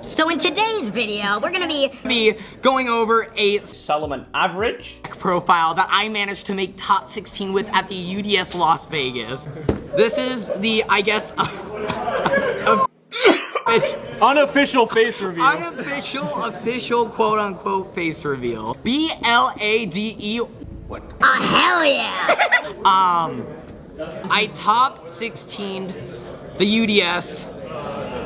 So in today's video, we're gonna be be going over a Salamangreat. profile that I managed to make top 16 with at the UDS Las Vegas. This is the, I guess, Unofficial face reveal. unofficial, official, quote unquote face reveal. B L A D E. a hell yeah! Um, I top 16 the UDS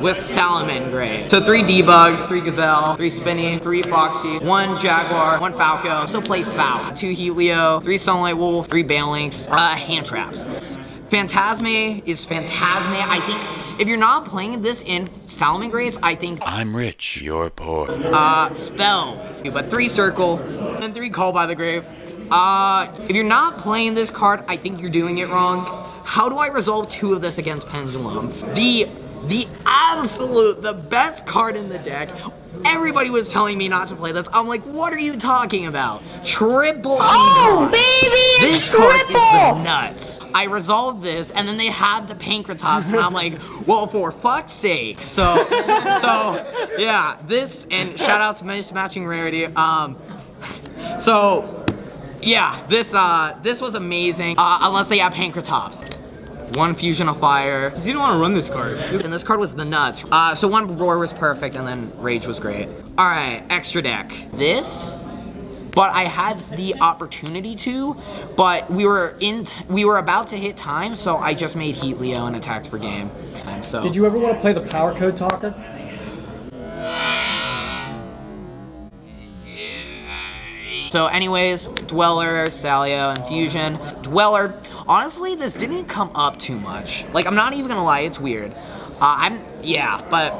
with Salamangreat. So three Debug, three Gazelle, three Spinny, three Foxy, one Jaguar, one Falco. Also play Fowl. Two Helio, three Sunlight Wolf, three Balelynx, uh, hand traps. Phantazmay is Phantazmay. I think if you're not playing this in Salamangreats, I think I'm rich, you're poor. uh, spells. But three circle, and three call by the grave. Uh, if you're not playing this card, I think you're doing it wrong. How do I resolve two of this against Pendulum? The, the absolute, the best card in the deck. Everybody was telling me not to play this. I'm like, what are you talking about? Triple Oh, baby, This it's card is triple! nuts. I resolved this, and then they had the Pankratops, and I'm like, well, for fuck's sake. So, so, yeah, this, and shout out to Mismatching Rarity. Um, so, yeah, this, uh, this was amazing, uh, unless they have Pankratops. One Fusion of Fire, You don't want to run this card. and this card was the nuts. Uh, so one Roar was perfect, and then Rage was great. All right, extra deck. This, but I had the opportunity to, but we were in, we were about to hit time, so I just made Heatleo and attacked for game. And so. Did you ever want to play the power code talker? So anyways, Dweller, Stallio, and Fusion. Dweller, honestly, this didn't come up too much. Like, I'm not even gonna lie, it's weird. Uh, I'm, yeah, but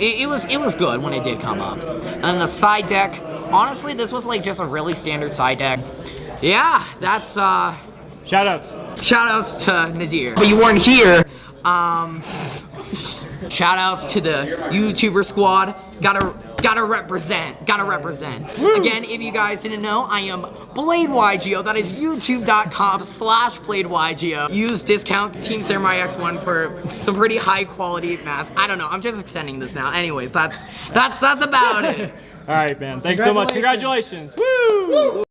it, it was it was good when it did come up. And then the side deck, honestly, this was like just a really standard side deck. Yeah, that's, uh, Shoutouts. shout outs to Nadir. But you weren't here. Um, shout outs to the YouTuber squad. Gotta, gotta represent, gotta represent. Again, if you guys didn't know, I am Blade YGO. That is youtube.com slash Blade YGO. Use discount Team Samurai X1 for some pretty high quality mats. I don't know, I'm just extending this now. Anyways, that's, that's, that's about it. All right, man. Thanks so much. Congratulations. Woo!